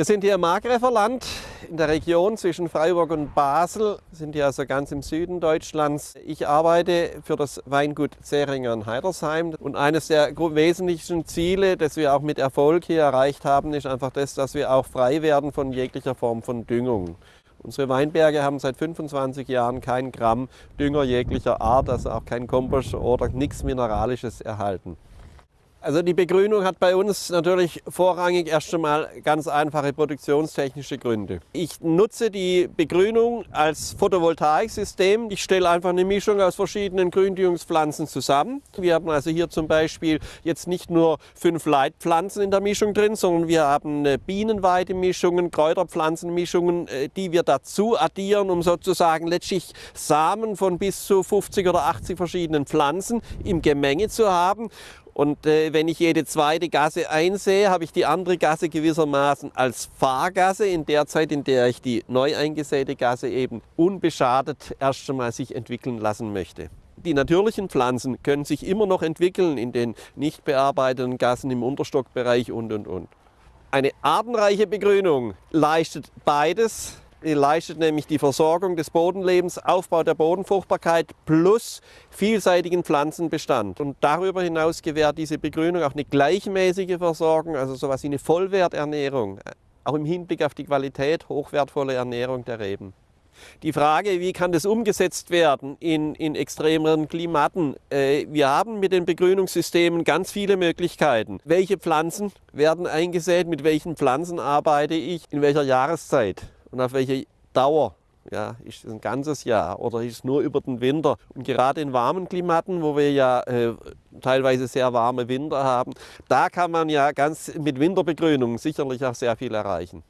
Wir sind hier im Markgräferland in der Region zwischen Freiburg und Basel, sind hier also ganz im Süden Deutschlands. Ich arbeite für das Weingut Zeringer in Heidersheim und eines der wesentlichen Ziele, das wir auch mit Erfolg hier erreicht haben, ist einfach das, dass wir auch frei werden von jeglicher Form von Düngung. Unsere Weinberge haben seit 25 Jahren kein Gramm Dünger jeglicher Art, also auch kein Kompost oder nichts Mineralisches erhalten. Also die Begrünung hat bei uns natürlich vorrangig erst einmal ganz einfache produktionstechnische Gründe. Ich nutze die Begrünung als Photovoltaiksystem. Ich stelle einfach eine Mischung aus verschiedenen Gründüngungspflanzen zusammen. Wir haben also hier zum Beispiel jetzt nicht nur fünf Leitpflanzen in der Mischung drin, sondern wir haben Bienenweidemischungen, Kräuterpflanzenmischungen, äh, die wir dazu addieren, um sozusagen letztlich Samen von bis zu 50 oder 80 verschiedenen Pflanzen im Gemenge zu haben. Und äh, wenn ich jede zweite Gasse einsehe, habe ich die andere Gasse gewissermaßen als Fahrgasse in der Zeit, in der ich die neu eingesäte Gasse eben unbeschadet erst einmal sich entwickeln lassen möchte. Die natürlichen Pflanzen können sich immer noch entwickeln in den nicht bearbeiteten Gassen im Unterstockbereich und, und, und. Eine artenreiche Begrünung leistet beides die leistet nämlich die Versorgung des Bodenlebens, Aufbau der Bodenfruchtbarkeit plus vielseitigen Pflanzenbestand. Und darüber hinaus gewährt diese Begrünung auch eine gleichmäßige Versorgung, also sowas wie eine Vollwerternährung, auch im Hinblick auf die Qualität hochwertvolle Ernährung der Reben. Die Frage, wie kann das umgesetzt werden in, in extremeren Klimaten? Äh, wir haben mit den Begrünungssystemen ganz viele Möglichkeiten. Welche Pflanzen werden eingesät? Mit welchen Pflanzen arbeite ich? In welcher Jahreszeit? Und auf welche Dauer. Ja, ist es ein ganzes Jahr oder ist es nur über den Winter? Und gerade in warmen Klimaten, wo wir ja äh, teilweise sehr warme Winter haben, da kann man ja ganz mit Winterbegrünung sicherlich auch sehr viel erreichen.